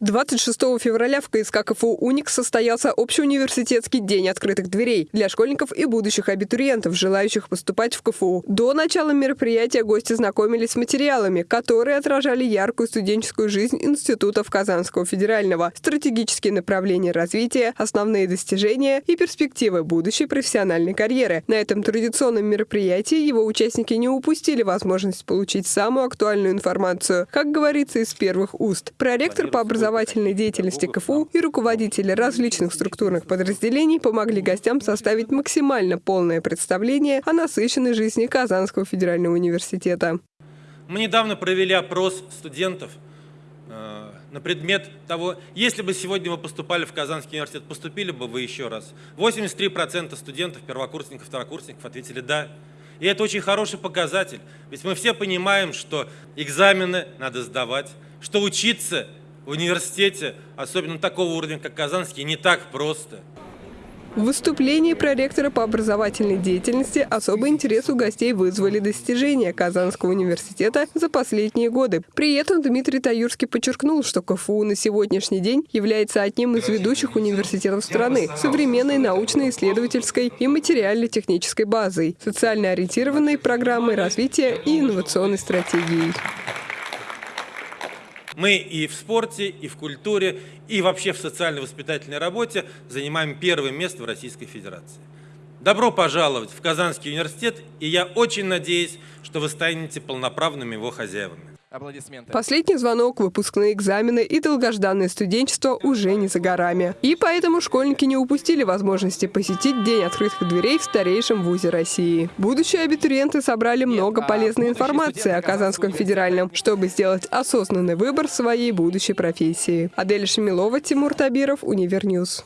26 февраля в КСК КФУ «Уникс» состоялся общеуниверситетский день открытых дверей для школьников и будущих абитуриентов, желающих поступать в КФУ. До начала мероприятия гости знакомились с материалами, которые отражали яркую студенческую жизнь институтов Казанского федерального, стратегические направления развития, основные достижения и перспективы будущей профессиональной карьеры. На этом традиционном мероприятии его участники не упустили возможность получить самую актуальную информацию, как говорится из первых уст. Проректор по образованию образовательной деятельности КФУ и руководители различных структурных подразделений помогли гостям составить максимально полное представление о насыщенной жизни Казанского федерального университета. Мы недавно провели опрос студентов э, на предмет того, если бы сегодня вы поступали в Казанский университет, поступили бы вы еще раз. 83% студентов, первокурсников, второкурсников ответили «да». И это очень хороший показатель, ведь мы все понимаем, что экзамены надо сдавать, что учиться в университете, особенно такого уровня, как Казанский, не так просто. В выступлении проректора по образовательной деятельности особый интерес у гостей вызвали достижения Казанского университета за последние годы. При этом Дмитрий Таюрский подчеркнул, что КФУ на сегодняшний день является одним из ведущих университетов страны современной научно-исследовательской и материально-технической базой, социально ориентированной программой развития и инновационной стратегией. Мы и в спорте, и в культуре, и вообще в социально-воспитательной работе занимаем первое место в Российской Федерации. Добро пожаловать в Казанский университет, и я очень надеюсь, что вы станете полноправными его хозяевами. Последний звонок, выпускные экзамены и долгожданное студенчество уже не за горами. И поэтому школьники не упустили возможности посетить День открытых дверей в старейшем вузе России. Будущие абитуриенты собрали много а полезной информации о Казанском федеральном, чтобы сделать осознанный выбор своей будущей профессии. Адель Шамилова, Тимур Табиров, Univer News.